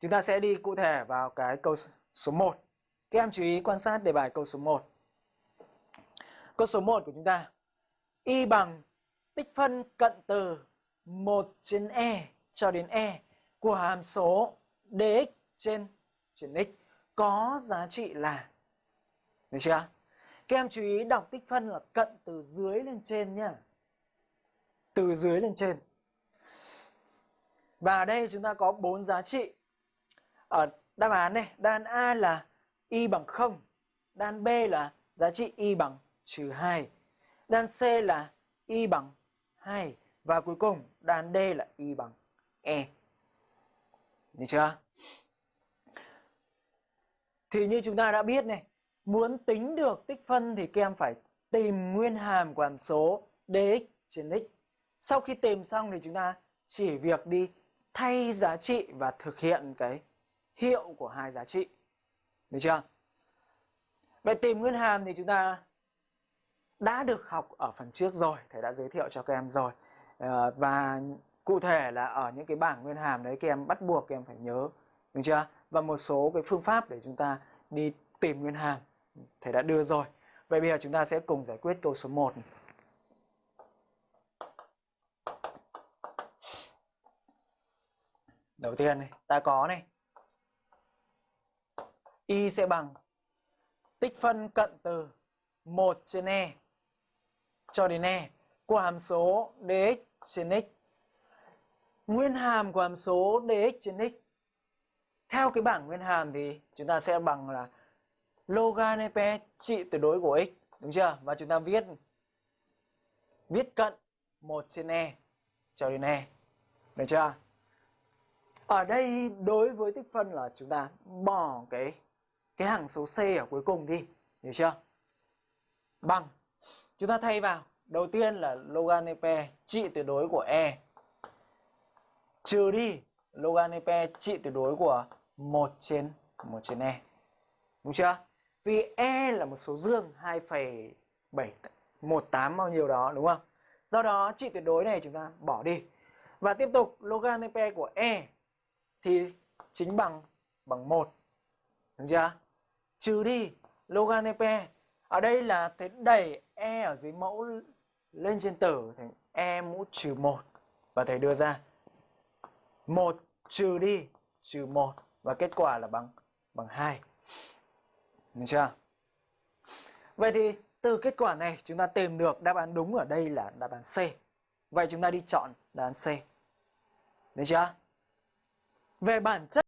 Chúng ta sẽ đi cụ thể vào cái câu số 1. Các em chú ý quan sát đề bài câu số 1. Câu số 1 của chúng ta. Y bằng tích phân cận từ 1 trên E cho đến E của hàm số dx trên trên x có giá trị là, Được chưa? Các em chú ý đọc tích phân là cận từ dưới lên trên nhá. Từ dưới lên trên. Và đây chúng ta có bốn giá trị. Ở đáp án này, đáp án A là y bằng 0, đáp án B là giá trị y bằng trừ 2, đáp án C là y bằng 2 và cuối cùng đáp án D là y bằng E. Được chưa? Thì như chúng ta đã biết này, muốn tính được tích phân thì các em phải tìm nguyên hàm của hàm số dx trên x. Sau khi tìm xong thì chúng ta chỉ việc đi thay giá trị và thực hiện cái hiệu của hai giá trị. Được chưa? Vậy tìm nguyên hàm thì chúng ta đã được học ở phần trước rồi, thầy đã giới thiệu cho các em rồi. Ờ, và cụ thể là ở những cái bảng nguyên hàm đấy các em bắt buộc các em phải nhớ, được chưa? Và một số cái phương pháp để chúng ta đi tìm nguyên hàm thầy đã đưa rồi. Vậy bây giờ chúng ta sẽ cùng giải quyết câu số 1. Đầu tiên này, ta có này. Y sẽ bằng tích phân cận từ 1 trên E cho đến E của hàm số dx trên x. Nguyên hàm của hàm số dx trên x. Theo cái bảng nguyên hàm thì chúng ta sẽ bằng là logan EP trị tuyệt đối của x, đúng chưa? Và chúng ta viết viết cận 1 trên E cho đến E. Được chưa? Ở đây đối với tích phân là chúng ta bỏ cái cái hằng số C ở cuối cùng đi, hiểu chưa? Bằng chúng ta thay vào, đầu tiên là logan EP trị tuyệt đối của E trừ đi logan EP trị tuyệt đối của 1 trên 1 trên E. Đúng chưa? Vì E là một số dương 2,718 bao nhiêu đó đúng không? Do đó trị tuyệt đối này chúng ta bỏ đi. Và tiếp tục logan EP của E thì chính bằng bằng 1. Đúng chưa? Trừ đi, logan EP. Ở đây là thế đẩy E ở dưới mẫu lên trên tử, thành E mũ trừ 1. Và thầy đưa ra 1 trừ đi, trừ 1 và kết quả là bằng bằng 2. Được chưa? Vậy thì từ kết quả này, chúng ta tìm được đáp án đúng ở đây là đáp án C. Vậy chúng ta đi chọn đáp án C. Được chưa? Về bản chất